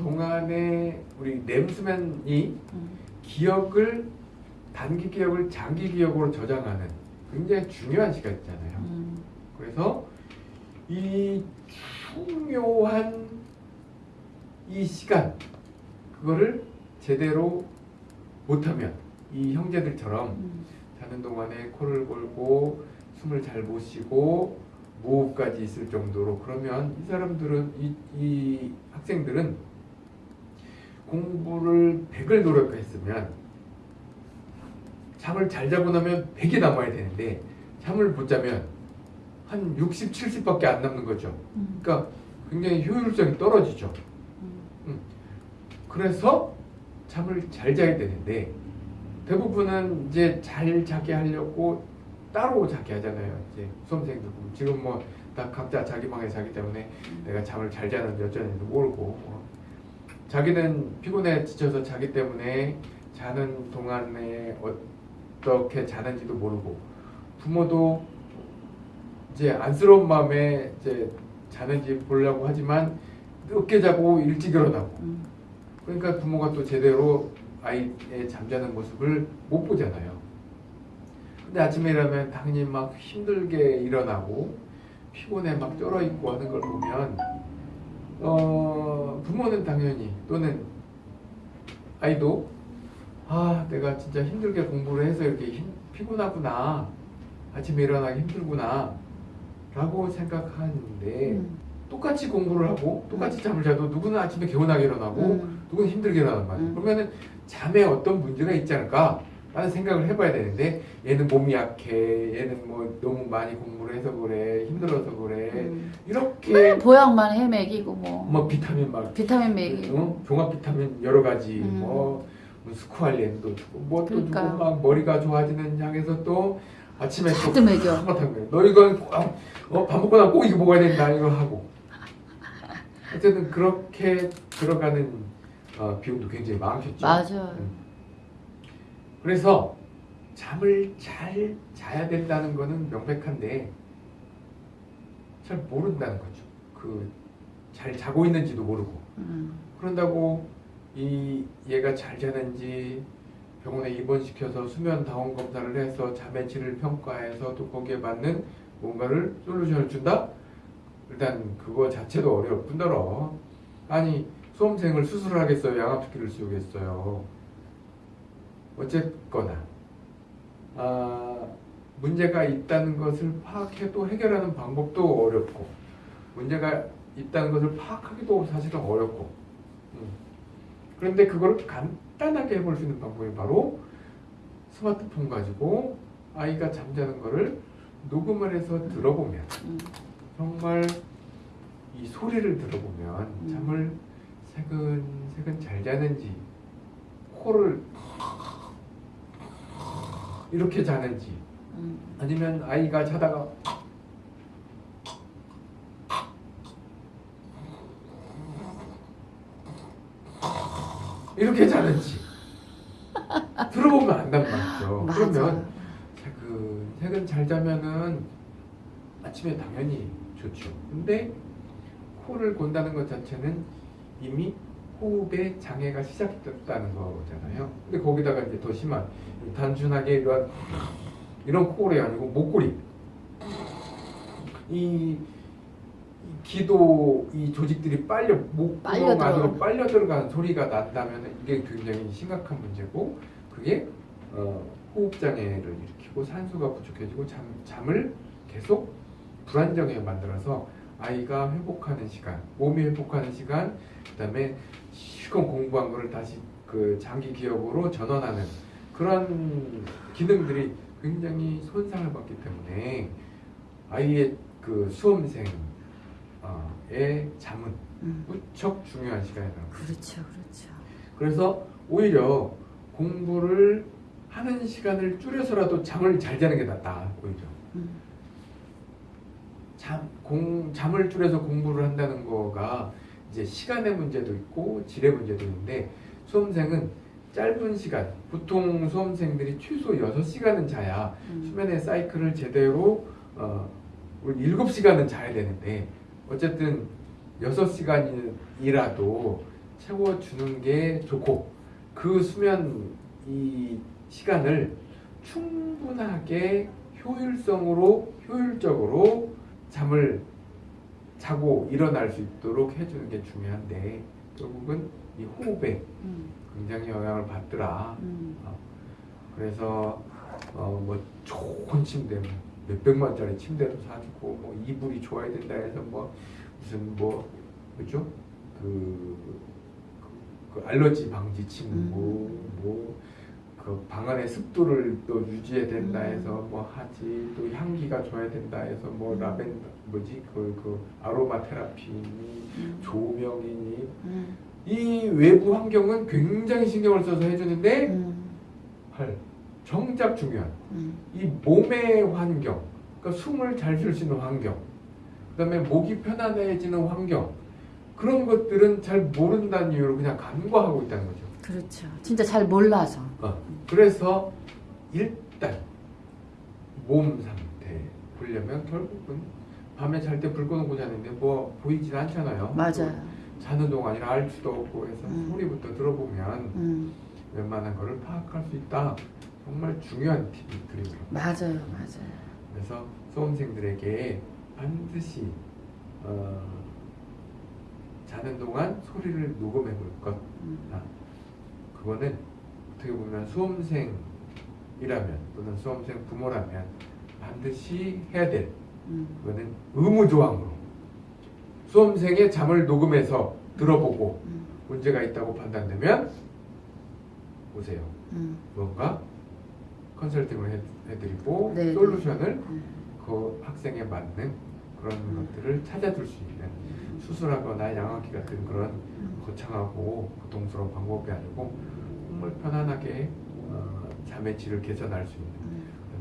동안에 우리 램수면이 음. 기억을 단기 기억을 장기 기억으로 저장하는 굉장히 중요한 시간 있잖아요. 음. 그래서 이 중요한 이 시간 그거를 제대로 못하면 이 형제들처럼 음. 자는 동안에 코를 골고 숨을 잘 못 쉬고 무호흡까지 있을 정도로 그러면 이 사람들은 이, 이 학생들은 공부를 100을 노력했으면 잠을 잘 자고 나면 100이 남아야 되는데 잠을 못 자면 한 60, 70밖에 안 남는 거죠. 음. 그러니까 굉장히 효율성이 떨어지죠. 음. 그래서 잠을 잘 자야 되는데 대부분은 이제 잘 자게 하려고 따로 자게 하잖아요. 이제 수험생들 보면 지금 뭐 다 각자 자기 방에 자기 때문에 내가 잠을 잘 자는지 어쩌는지 모르고 뭐 자기는 피곤해 지쳐서 자기 때문에 자는 동안에 어떻게 자는지도 모르고 부모도 이제 안쓰러운 마음에 이제 자는지 보려고 하지만 늦게 자고 일찍 일어나고 음. 그러니까 부모가 또 제대로 아이의 잠자는 모습을 못 보잖아요. 근데 아침에 일어나면 당연히 막 힘들게 일어나고 피곤해 막 쩔어 있고 하는 걸 보면 어 부모는 당연히 또는 아이도 아 내가 진짜 힘들게 공부를 해서 이렇게 힘, 피곤하구나 아침에 일어나기 힘들구나 라고 생각하는데 음. 똑같이 공부를 하고 똑같이 잠을 자도 누구는 아침에 개운하게 일어나고 음. 누구는 힘들게 일어나는 말이에요. 음. 그러면은 잠에 어떤 문제가 있지 않을까? 라는 생각을 해봐야 되는데 얘는 몸이 약해 얘는 뭐 너무 많이 공부를 해서 그래 힘들어서 그래 음. 이렇게 맨 보약만 헤매기고 뭐 뭐 비타민 막 비타민 먹이고 어? 종합 비타민 여러 가지 음. 뭐, 뭐 스쿠알렌도 주고 뭐또 그러니까. 주고 막 머리가 좋아지는 향해서 또 아침에 또 먹여. 한바탕 거예요. 너 이건 꼭, 어, 밥 먹고 나면 꼭 이거 먹어야 된다 이거 하고 어쨌든 그렇게 들어가는 어, 비용도 굉장히 많겠죠. 맞아. 음. 그래서 잠을 잘 자야 된다는 거는 명백한데 잘 모른다는 거죠. 그 잘 자고 있는지도 모르고 음. 그런다고 이 얘가 잘 자는지 병원에 입원시켜서 수면 다원 검사를 해서 잠의 질을 평가해서 또 거기에 맞는 뭔가를 솔루션을 준다? 일단 그거 자체도 어려울 뿐더러 아니 수험생을 수술하겠어요? 양압기를 씌우겠어요? 어쨌거나 아, 문제가 있다는 것을 파악해도 해결하는 방법도 어렵고 문제가 있다는 것을 파악하기도 사실은 어렵고 음. 그런데 그걸 간단하게 해볼 수 있는 방법이 바로 스마트폰 가지고 아이가 잠자는 거를 녹음을 해서 들어보면 음. 정말 이 소리를 들어보면 음. 잠을 새근새근 잘 자는지 코를 이렇게 자는지 음. 아니면 아이가 자다가 이렇게 자는지 들어보면 안단 말이죠. 그러면 그 새근 잘 자면은 아침에 당연히 좋죠. 근데 코를 곤다는 것 자체는 이미 호흡에 장애가 시작됐다는 거잖아요. 근데 거기다가 이제 더 심한 단순하게 이런 이런 코골이 아니고 목골이 이, 이 기도 이 조직들이 빨려 목구멍 안으로. 빨려 들어가는 소리가 난다면 이게 굉장히 심각한 문제고 그게 어, 호흡 장애를 일으키고 산소가 부족해지고 잠, 잠을 계속 불안정하게 만들어서 아이가 회복하는 시간, 몸이 회복하는 시간, 그 다음에 실컷 공부한 거를 다시 그 장기 기억으로 전환하는 그런 기능들이 굉장히 손상을 받기 때문에 아이의 그 수험생의 잠은 음. 무척 중요한 시간이라고. 그렇죠, 그렇죠. 그래서 오히려 공부를 하는 시간을 줄여서라도 잠을 잘 자는 게 낫다 오히려. 음. 잠, 공, 잠을 줄여서 공부를 한다는 거가 이제 시간의 문제도 있고 질의 문제도 있는데 수험생은 짧은 시간, 보통 수험생들이 최소 6시간은 자야 음. 수면의 사이클을 제대로 어, 우리 7시간은 자야 되는데 어쨌든 6시간이라도 채워주는 게 좋고 그 수면 이 시간을 충분하게 효율성으로 효율적으로 잠을 자고 일어날 수 있도록 해주는 게 중요한데 결국은 이 호흡에 음, 굉장히 영향을 받더라. 음, 그래서 어 뭐 좋은 침대 뭐 몇백만짜리 침대도 사주고 뭐 이불이 좋아야 된다 해서 뭐 무슨 뭐 그죠? 그, 그, 그 알러지 방지 침구 뭐 그 방 안의 습도를 또 유지해야 된다 음. 해서 뭐 하지 또 향기가 좋아야 된다 해서 뭐 음. 라벤더 뭐지 그, 그 아로마 테라피니 음, 조명이니 음, 이 외부 환경은 굉장히 신경을 써서 해주는데 음, 헐, 정작 중요한 음, 이 몸의 환경, 그러니까 숨을 잘 쉴 수 있는 환경, 그 다음에 목이 편안해지는 환경 그런 것들은 잘 모른다는 이유로 그냥 간과하고 있다는 거죠. 그렇죠. 진짜 잘 몰라서. 어, 그래서 일단 몸 상태 보려면 결국은 밤에 잘 때 불 꺼놓고 자는데 뭐 보이진 않잖아요. 맞아요. 자는 동안이라 알 수도 없고 해서 음. 소리부터 들어보면 음, 웬만한 거를 파악할 수 있다. 정말 중요한 팁이 드립니다. 맞아요, 맞아요. 그래서 수험생들에게 반드시 어, 자는 동안 소리를 녹음해 볼 것. 음, 아, 그거는 어떻게 보면 수험생이라면 또는 수험생 부모라면 반드시 해야 될 음, 그거는 의무조항으로 수험생의 잠을 녹음해서 들어보고 음, 문제가 있다고 판단되면 오세요. 음, 뭔가 컨설팅을 해, 해드리고 네, 솔루션을 음, 그 학생에 맞는 그런 음. 것들을 찾아줄 수 있는 수술하거나 양압기 같은 그런 음, 거창하고 고통스러운 방법이 아니고 정말 편안하게 어, 잠의 질을 개선할 수 있는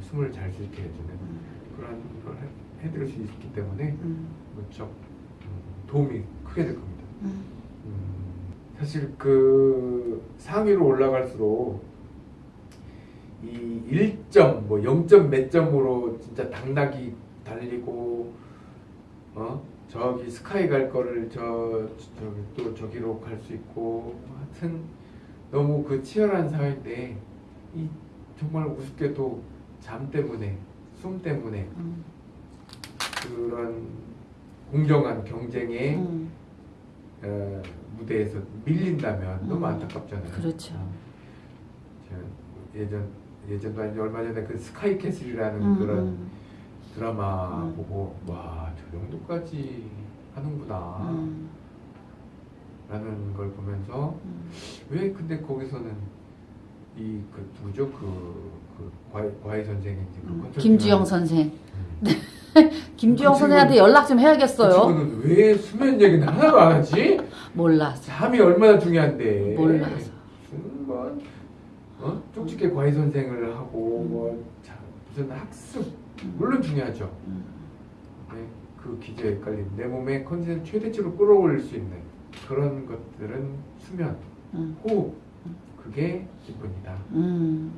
숨을 잘수 있게 해주는 음, 그런 걸 해, 해드릴 수 있기 때문에 음, 무척 음, 도움이 크게 될 겁니다. 음, 음, 사실 그 상위로 올라갈수록 이 1점 뭐 0점 몇 점으로 진짜 당나귀 달리고 어 저기 스카이 갈 거를 저 저기 또 저기로 갈 수 있고 하여튼 너무 그 치열한 사회인데 이 정말 우습게도 잠 때문에 숨 때문에 음, 그런 공정한 경쟁에 음, 어, 무대에서 밀린다면 너무 음, 안타깝잖아요. 그렇죠. 어, 저 예전 예전도 아니고 얼마 전에 그 스카이 캐슬이라는 음, 그런 음, 드라마 음. 보고 와 저 정도까지 하는구나 음, 라는 걸 보면서 음, 왜 근데 거기서는 이 그 누구죠 그, 그 과외, 과외 선생인지 그 음, 컨설팅 김주영 하는- 선생. 음. 김주영 그 선생한테 연락 좀그 해야겠어요. 친구는 왜 수면 얘기는 하나도 안 하지? 몰라서. 잠이 얼마나 중요한데 몰라서. 무슨 뭐 어? 쪽집게 과외 선생을 하고 음. 뭐 자, 무슨 학습 음, 물론 중요하죠. 음, 네, 그 기저에 헷갈린 내 몸의 컨디션 최대치로 끌어올릴 수 있는 그런 것들은 수면, 음, 호흡 음. 그게 기본이다 음,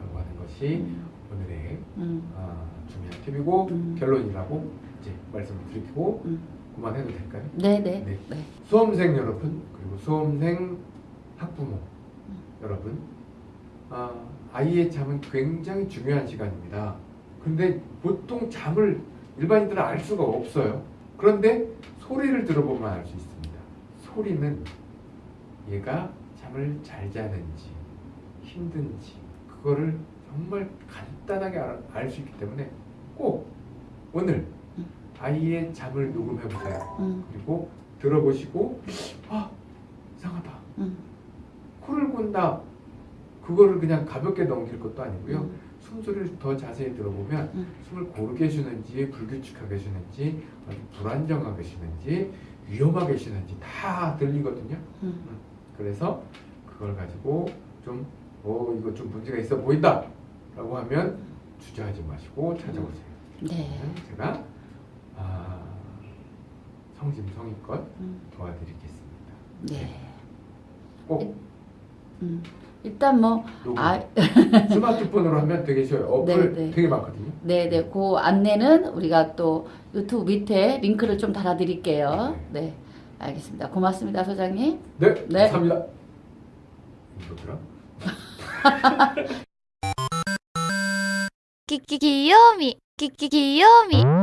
라고 하는 것이 음, 오늘의 음, 아, 중요한 팁이고 음. 결론이라고 이제 말씀을 드리고 음. 그만해도 될까요? 네, 네, 네. 네. 수험생 여러분 그리고 수험생 학부모 음. 여러분 아, 아이의 잠은 굉장히 중요한 시간입니다. 근데 보통 잠을 일반인들은 알 수가 없어요. 그런데 소리를 들어보면 알 수 있습니다. 소리는 얘가 잠을 잘 자는지 힘든지 그거를 정말 간단하게 알 수 있기 때문에 꼭 오늘 음. 아이의 잠을 녹음해 보세요. 음, 그리고 들어보시고 아 이상하다 음, 코를 곤다 그거를 그냥 가볍게 넘길 것도 아니고요 음, 숨소리를 더 자세히 들어보면 음. 숨을 고르게 쉬는지 불규칙하게 쉬는지 불안정하게 쉬는지 위험하게 쉬는지 다 들리거든요 음. 그래서 그걸 가지고 좀 어, 이거 좀 문제가 있어 보인다 라고 하면 주저하지 마시고 찾아오세요 네. 제가 아, 성심성의껏 음, 도와드리겠습니다 네. 꼭 음. 일단 뭐 아, 스마트폰으로 하면 되겠어요. 어플 네네. 되게 많거든요. 네네. 네. 그 안내는 우리가 또 유튜브 밑에 링크를 좀 달아드릴게요. 네. 네. 알겠습니다. 고맙습니다, 소장님. 네. 네. 감사합니다. 뭐더라? 끼끼 귀요미 끼끼 귀요미